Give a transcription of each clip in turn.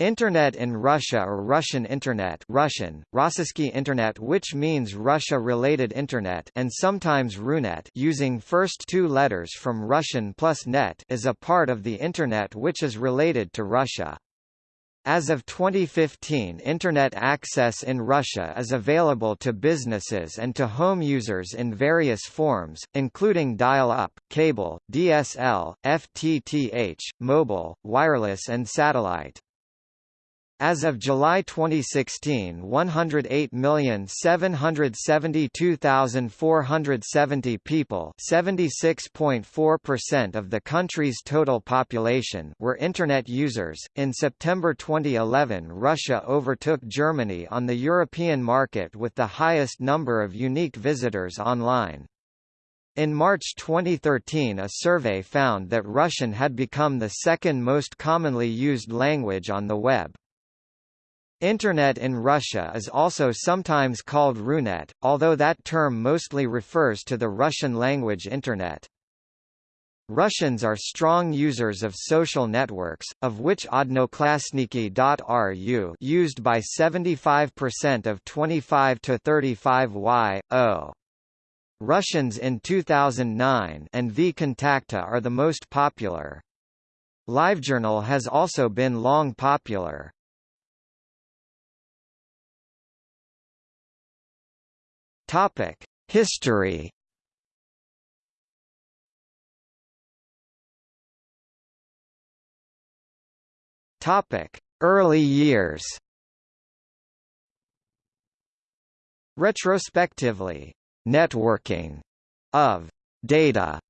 Internet in Russia or Russian Internet Russian, Rossiyskiy Internet which means Russia-related Internet and sometimes Runet using first two letters from Russian plus net is a part of the Internet which is related to Russia. As of 2015 Internet access in Russia is available to businesses and to home users in various forms, including dial-up, cable, DSL, FTTH, mobile, wireless and satellite. As of July 2016 108,772,470 people 76.4% of the country's total population were Internet users. In September 2011 Russia overtook Germany on the European market with the highest number of unique visitors online. In March 2013 a survey found that Russian had become the second most commonly used language on the web. Internet in Russia is also sometimes called Runet, although that term mostly refers to the Russian language Internet. Russians are strong users of social networks, of which Odnoklassniki.ru used by 75% of 25 to 35 y.o. Russians in 2009 and VKontakte are the most popular. LiveJournal has also been long popular. Topic: History. Topic: Early years. Retrospectively, networking of data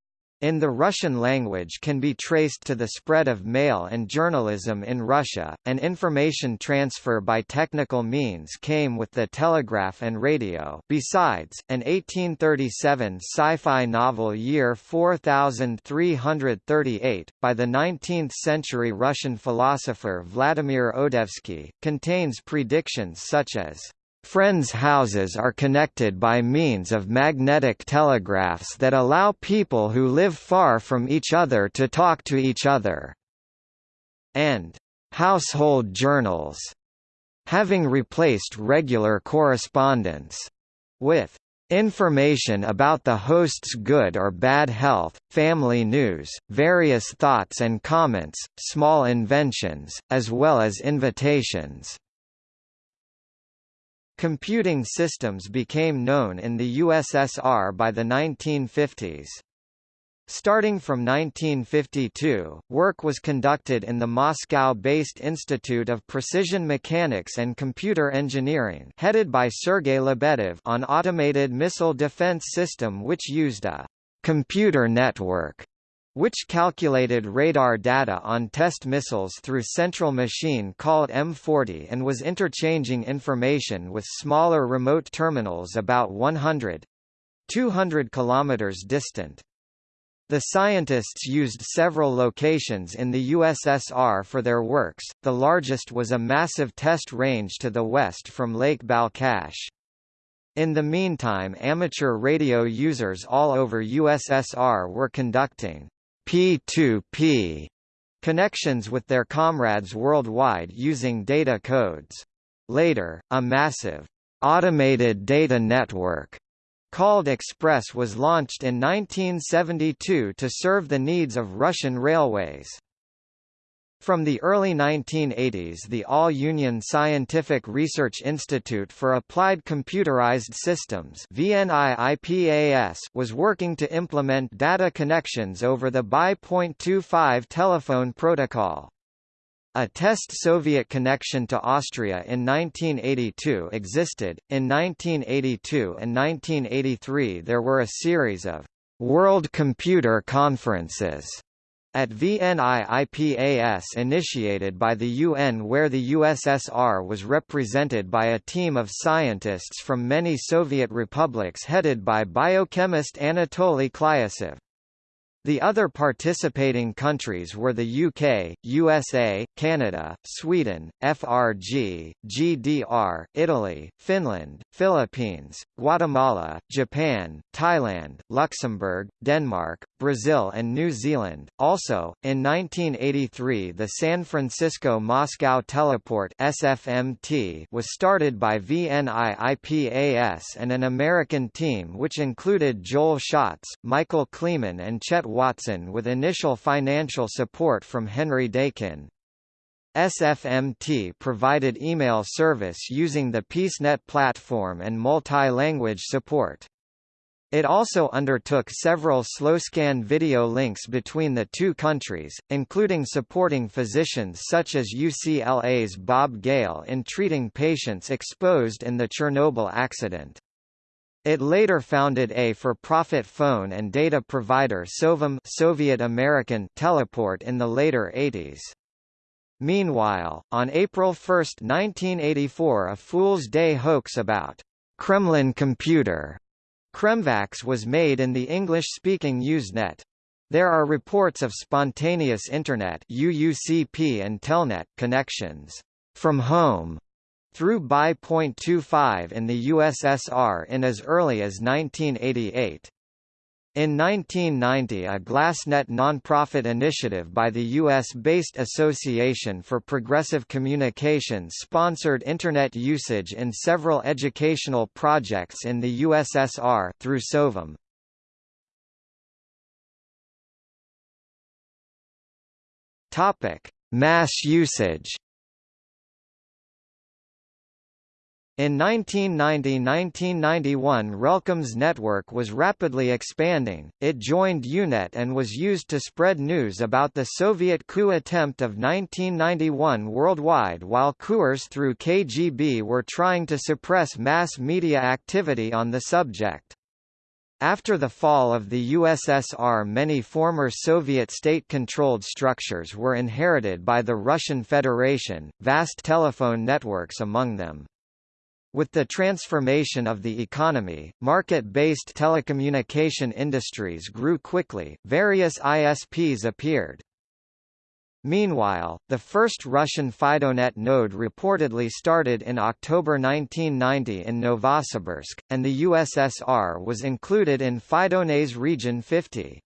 in the Russian language can be traced to the spread of mail and journalism in Russia, and information transfer by technical means came with the telegraph and radio. Besides, an 1837 sci-fi novel Year 4338, by the 19th-century Russian philosopher Vladimir Odoyevsky, contains predictions such as Friends' houses are connected by means of magnetic telegraphs that allow people who live far from each other to talk to each other. And household journals, having replaced regular correspondence, with information about the host's good or bad health, family news, various thoughts and comments, small inventions, as well as invitations. Computing systems became known in the USSR by the 1950s. Starting from 1952, work was conducted in the Moscow-based Institute of Precision Mechanics and Computer Engineering headed by Sergei Lebedev on automated missile defense system which used a computer network which calculated radar data on test missiles through central machine called M40 and was interchanging information with smaller remote terminals about 100 200 kilometers distant. The scientists used several locations in the USSR for their works, the largest was a massive test range to the west from Lake Balkhash. In the meantime amateur radio users all over USSR were conducting P2P connections with their comrades worldwide using data codes. Later, a massive automated data network called Express was launched in 1972 to serve the needs of Russian railways. From the early 1980s the All-Union Scientific Research Institute for Applied Computerized Systems was working to implement data connections over the X.25 telephone protocol. A test Soviet connection to Austria in 1982 existed. In 1982 and 1983 there were a series of World Computer Conferences at VNIIPAS initiated by the UN where the USSR was represented by a team of scientists from many Soviet republics headed by biochemist Anatoly Klyosov. The other participating countries were the UK, USA, Canada, Sweden, FRG, GDR, Italy, Finland, Philippines, Guatemala, Japan, Thailand, Luxembourg, Denmark, Brazil and New Zealand. Also, in 1983 the San Francisco-Moscow Teleport SFMT was started by VNIIPAS and an American team which included Joel Schatz, Michael Kleeman and Chet Watson with initial financial support from Henry Dakin. SFMT provided email service using the PeaceNet platform and multi-language support. It also undertook several slow-scan video links between the two countries, including supporting physicians such as UCLA's Bob Gale in treating patients exposed in the Chernobyl accident. It later founded a for-profit phone and data provider Sovam Soviet American Teleport in the later 80s. Meanwhile, on April 1, 1984 a Fool's Day hoax about Kremlin Computer Kremvax was made in the English-speaking Usenet. There are reports of spontaneous Internet UUCP and Telnet connections from home through X.25 in the USSR in as early as 1988. In 1990 a GlasNet nonprofit initiative by the U.S.-based Association for Progressive Communications sponsored Internet usage in several educational projects in the USSR through SOVAM. Mass usage In 1990–1991 RELCOM's network was rapidly expanding, it joined EUnet and was used to spread news about the Soviet coup attempt of 1991 worldwide while coups through KGB were trying to suppress mass media activity on the subject. After the fall of the USSR many former Soviet state-controlled structures were inherited by the Russian Federation, vast telephone networks among them. With the transformation of the economy, market-based telecommunication industries grew quickly, various ISPs appeared. Meanwhile, the first Russian FidoNet node reportedly started in October 1990 in Novosibirsk, and the USSR was included in FidoNet's Region 50.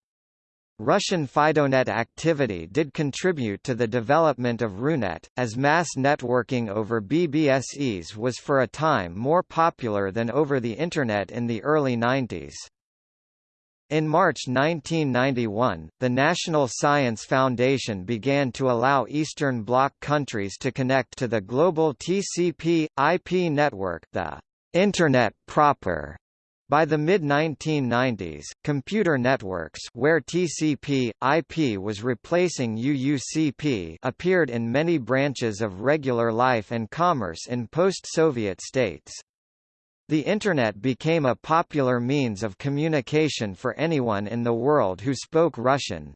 Russian FidoNet activity did contribute to the development of RuNet, as mass networking over BBSEs was for a time more popular than over the Internet in the early 90s. In March 1991, the National Science Foundation began to allow Eastern Bloc countries to connect to the global TCP/IP network the Internet proper by the mid-1990s, computer networks where TCP/IP was replacing UUCP appeared in many branches of regular life and commerce in post-Soviet states. The Internet became a popular means of communication for anyone in the world who spoke Russian.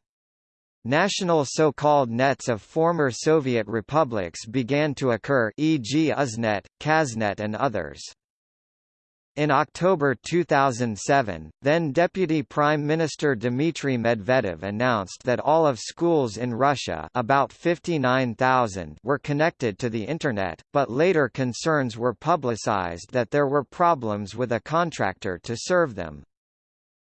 National so-called nets of former Soviet republics began to occur e.g. Uznet, Kaznet and others. In October 2007, then Deputy Prime Minister Dmitry Medvedev announced that all of schools in Russia about 59,000 were connected to the Internet, but later concerns were publicized that there were problems with a contractor to serve them.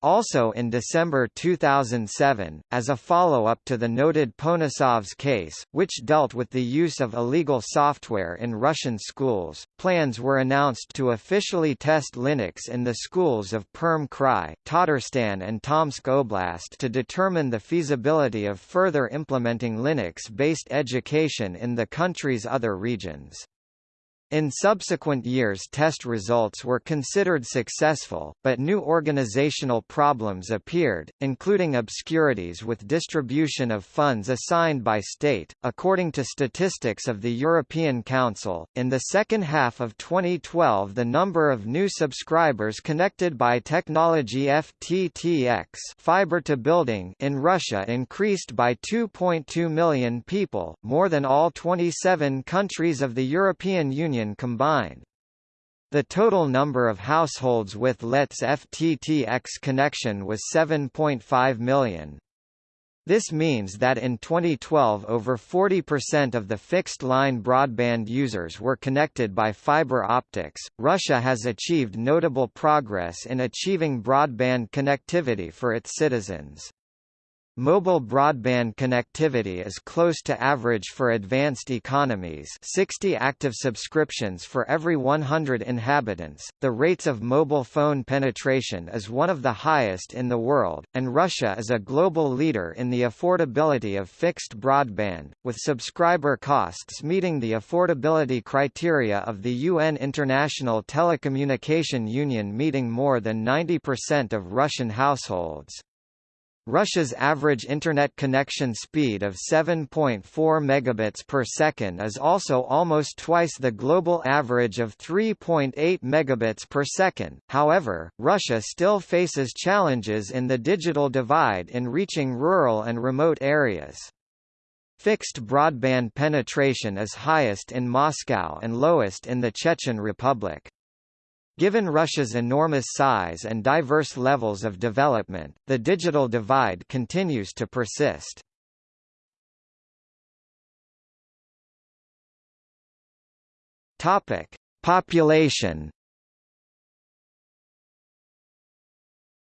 Also in December 2007, as a follow-up to the noted Ponosov's case, which dealt with the use of illegal software in Russian schools, plans were announced to officially test Linux in the schools of Perm Krai, Tatarstan and Tomsk Oblast to determine the feasibility of further implementing Linux-based education in the country's other regions. In subsequent years test results were considered successful, but new organizational problems appeared, including obscurities with distribution of funds assigned by state. According to statistics of the European Council, in the second half of 2012 the number of new subscribers connected by technology FTTX fiber to building in Russia increased by 2.2 million people, more than all 27 countries of the European Union million combined. The total number of households with LET's FTTX connection was 7.5 million. This means that in 2012 over 40% of the fixed-line broadband users were connected by fiber optics. Russia has achieved notable progress in achieving broadband connectivity for its citizens. Mobile broadband connectivity is close to average for advanced economies 60 active subscriptions for every 100 inhabitants. The rates of mobile phone penetration is one of the highest in the world, and Russia is a global leader in the affordability of fixed broadband, with subscriber costs meeting the affordability criteria of the UN International Telecommunication Union meeting more than 90% of Russian households. Russia's average internet connection speed of 7.4 megabits per second is also almost twice the global average of 3.8 megabits per second. However, Russia still faces challenges in the digital divide in reaching rural and remote areas. Fixed broadband penetration is highest in Moscow and lowest in the Chechen Republic. Given Russia's enormous size and diverse levels of development, the digital divide continues to persist. Topic: Population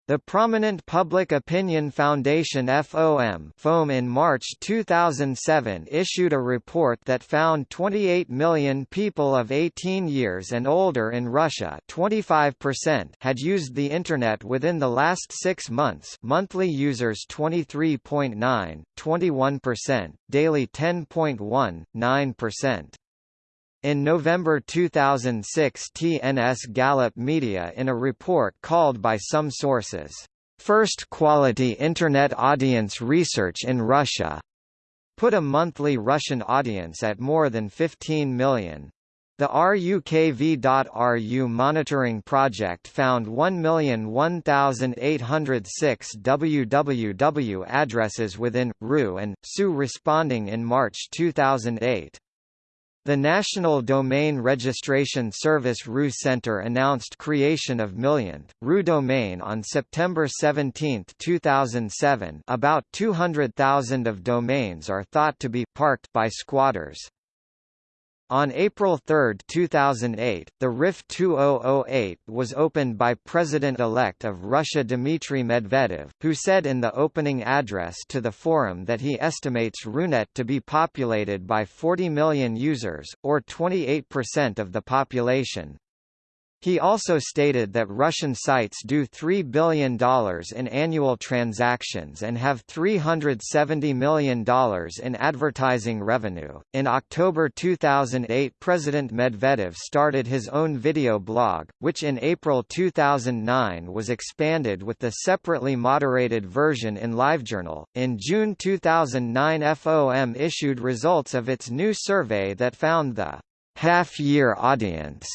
The prominent Public Opinion Foundation FOM, FOM in March 2007 issued a report that found 28 million people of 18 years and older in Russia 25% had used the Internet within the last six months monthly users 23.9, 21%, daily 10.1, 9%. In November 2006 TNS Gallup Media in a report called by some sources, First Quality Internet Audience Research in Russia, put a monthly Russian audience at more than 15 million. The RUKV.RU monitoring project found 1,001,806 www addresses within, RU and, SU responding in March 2008. The National Domain Registration Service RU Center announced creation of millionth RU domain on September 17, 2007. About 200,000 of domains are thought to be parked by squatters. On April 3, 2008, the RIF 2008 was opened by President-elect of Russia Dmitry Medvedev, who said in the opening address to the forum that he estimates RUNET to be populated by 40 million users, or 28% of the population. He also stated that Russian sites do $3 billion in annual transactions and have $370 million in advertising revenue. In October 2008, President Medvedev started his own video blog, which in April 2009 was expanded with the separately moderated version in LiveJournal. In June 2009, FOM issued results of its new survey that found the half year audience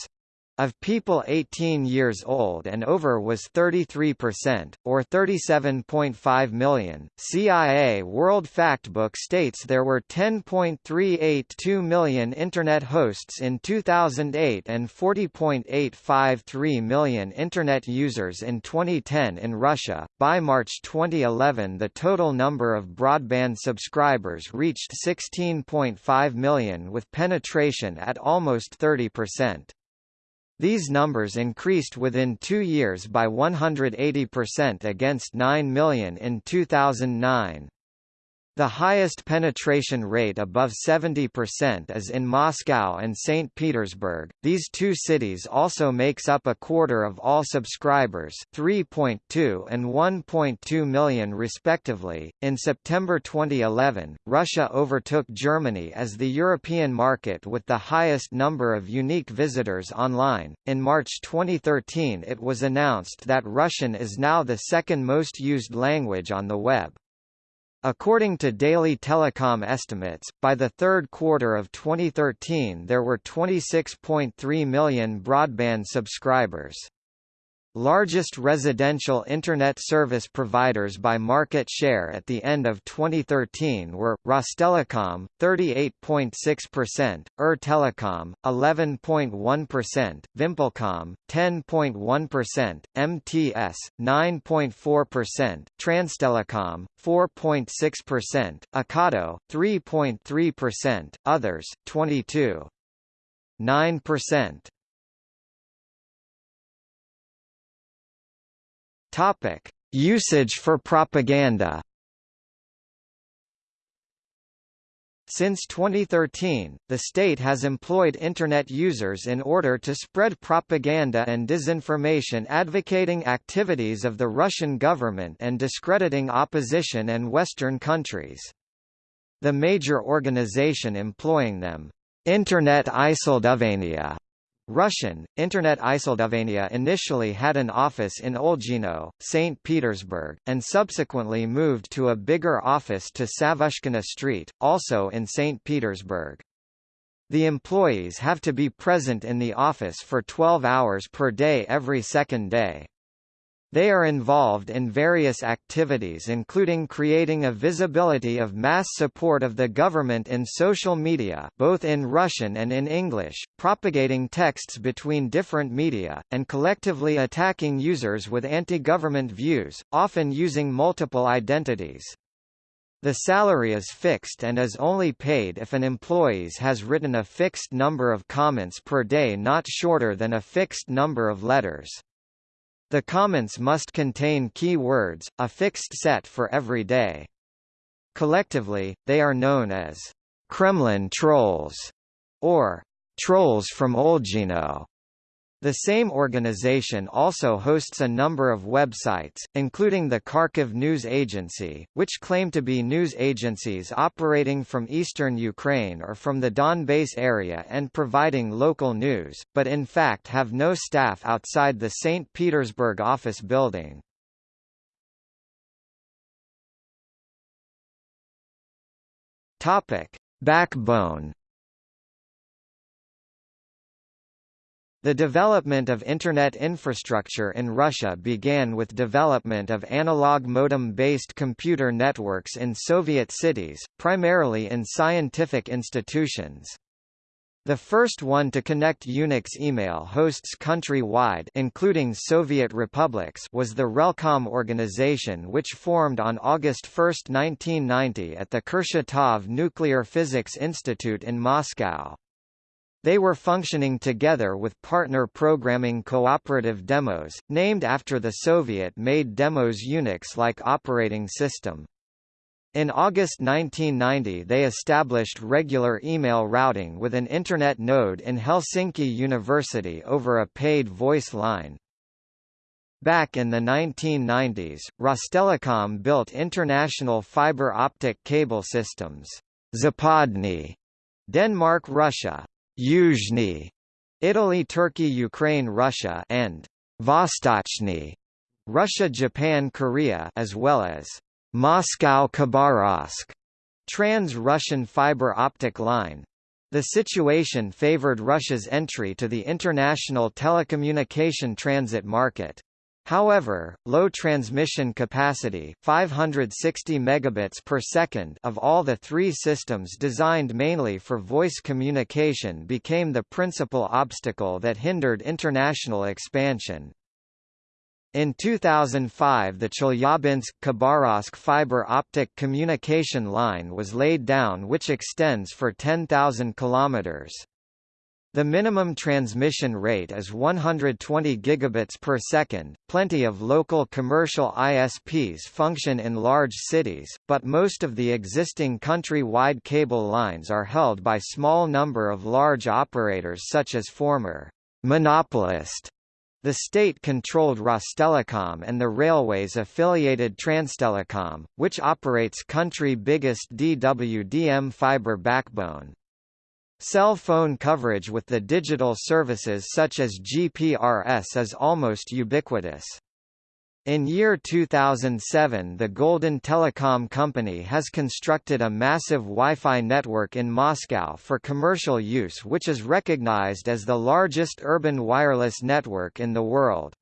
of people 18 years old and over was 33%, or 37.5 million. CIA World Factbook states there were 10.382 million Internet hosts in 2008 and 40.853 million Internet users in 2010 in Russia. By March 2011, the total number of broadband subscribers reached 16.5 million with penetration at almost 30%. These numbers increased within two years by 180% against 9 million in 2009. The highest penetration rate above 70% is in Moscow and St. Petersburg. These two cities also makes up a quarter of all subscribers, 3.2 and 1.2 million respectively. In September 2011, Russia overtook Germany as the European market with the highest number of unique visitors online. In March 2013, it was announced that Russian is now the second most used language on the web. According to Daily Telecom estimates, by the third quarter of 2013 there were 26.3 million broadband subscribers. Largest residential Internet service providers by market share at the end of 2013 were, Rostelecom, 38.6%, ER-Telecom, 11.1%, Vimpelcom, 10.1%, MTS, 9.4%, Transtelecom, 4.6%, Akado, 3.3%, others, 22.9%. Topic: Usage for propaganda. Since 2013, the state has employed Internet users in order to spread propaganda and disinformation advocating activities of the Russian government and discrediting opposition and Western countries. The major organization employing them, Internet Iseldovania, Russian, Internet Isildovania initially had an office in Olgino, St. Petersburg, and subsequently moved to a bigger office to Savushkina Street, also in St. Petersburg. The employees have to be present in the office for 12 hours per day every second day. They are involved in various activities including creating a visibility of mass support of the government in social media both in Russian and in English, propagating texts between different media, and collectively attacking users with anti-government views, often using multiple identities. The salary is fixed and is only paid if an employee has written a fixed number of comments per day not shorter than a fixed number of letters. The comments must contain key words, a fixed set for every day. Collectively, they are known as Kremlin trolls or trolls from Olgino. The same organization also hosts a number of websites, including the Kharkiv News Agency, which claim to be news agencies operating from eastern Ukraine or from the Donbass area and providing local news, but in fact have no staff outside the St. Petersburg office building. Backbone The development of Internet infrastructure in Russia began with development of analog modem-based computer networks in Soviet cities, primarily in scientific institutions. The first one to connect Unix email hosts country-wide including Soviet republics was the Relcom organization which formed on August 1, 1990 at the Kurchatov Nuclear Physics Institute in Moscow. They were functioning together with partner programming cooperative demos, named after the Soviet-made Demos Unix-like operating system. In August 1990 they established regular email routing with an Internet node in Helsinki University over a paid voice line. Back in the 1990s, Rostelecom built international fiber optic cable systems, Zapadny, Denmark Russia, Yuzhny, Italy Turkey Ukraine Russia and Vostochny, Russia Japan Korea as well as Moscow Khabarovsk, trans-Russian fiber optic line. The situation favored Russia's entry to the international telecommunication transit market. However, low transmission capacity 560 megabits per second of all the three systems designed mainly for voice communication became the principal obstacle that hindered international expansion. In 2005 the Chelyabinsk-Khabarovsk fiber optic communication line was laid down which extends for 10,000 kilometers. The minimum transmission rate is 120 gigabits per second. Plenty of local commercial ISPs function in large cities, but most of the existing country-wide cable lines are held by small number of large operators such as former monopolist the state-controlled Rostelecom and the railways affiliated Transtelecom, which operates country biggest DWDM fiber backbone. Cell phone coverage with the digital services such as GPRS is almost ubiquitous. In year 2007 the Golden Telecom Company has constructed a massive Wi-Fi network in Moscow for commercial use which is recognized as the largest urban wireless network in the world.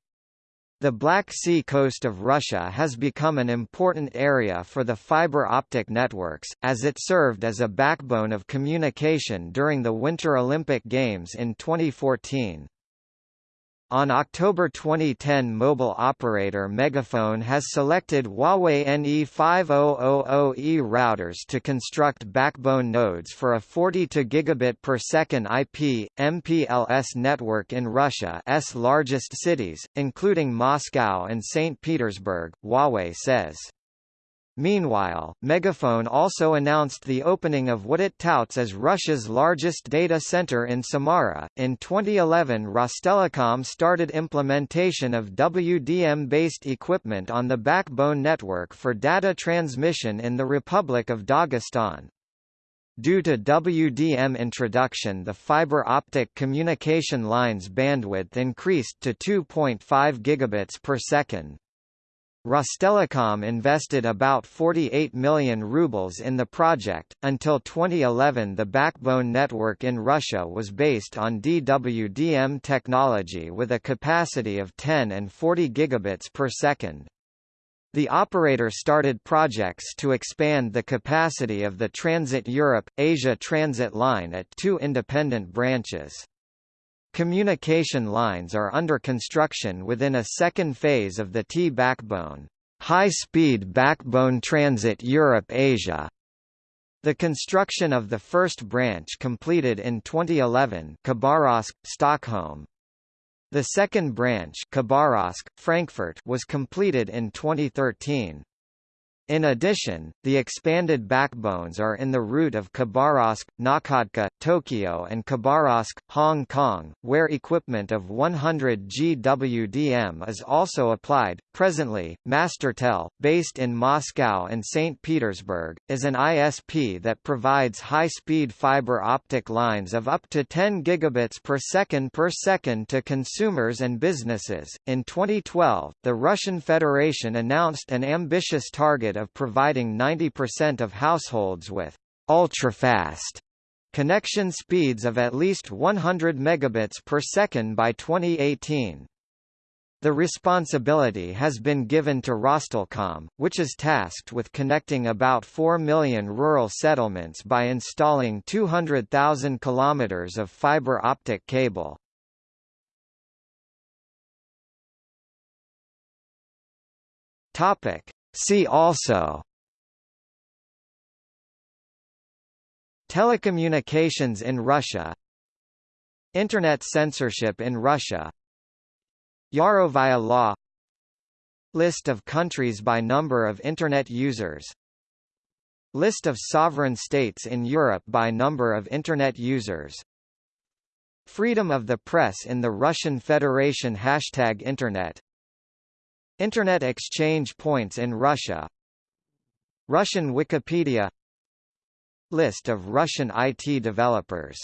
The Black Sea coast of Russia has become an important area for the fiber optic networks, as it served as a backbone of communication during the Winter Olympic Games in 2014. On October 2010 mobile operator MegaFon has selected Huawei NE5000E routers to construct backbone nodes for a 42 gigabit per second IP, MPLS network in Russia's largest cities, including Moscow and St. Petersburg, Huawei says. Meanwhile, MegaFon also announced the opening of what it touts as Russia's largest data center in Samara. In 2011, Rostelecom started implementation of WDM-based equipment on the backbone network for data transmission in the Republic of Dagestan. Due to WDM introduction the fiber optic communication line's bandwidth increased to 2.5 gigabits per second. Rostelecom invested about 48 million rubles in the project. Until 2011, the backbone network in Russia was based on DWDM technology with a capacity of 10 and 40 gigabits per second. The operator started projects to expand the capacity of the Transit Europe-Asia transit line at two independent branches. Communication lines are under construction within a second phase of the T-backbone, high-speed backbone transit Europe-Asia. The construction of the first branch completed in 2011 Khabarovsk, Stockholm. The second branch Khabarovsk, Frankfurt was completed in 2013. In addition, the expanded backbones are in the route of Khabarovsk, Nakhodka, Tokyo and Khabarovsk, Hong Kong, where equipment of 100 GWDM is also applied. Presently, Mastertel, based in Moscow and St. Petersburg, is an ISP that provides high-speed fiber optic lines of up to 10 gigabits per second per second to consumers and businesses. In 2012, the Russian Federation announced an ambitious target of providing 90% of households with ultra-fast connection speeds of at least 100 megabits per second by 2018. The responsibility has been given to Rostelecom, which is tasked with connecting about 4 million rural settlements by installing 200,000 kilometers of fiber optic cable. Topic: See also Telecommunications in Russia Internet censorship in Russia Yarovaya law List of countries by number of Internet users List of sovereign states in Europe by number of Internet users Freedom of the press in the Russian Federation Hashtag Internet Internet exchange points in Russia. Russian Wikipedia. List of Russian IT developers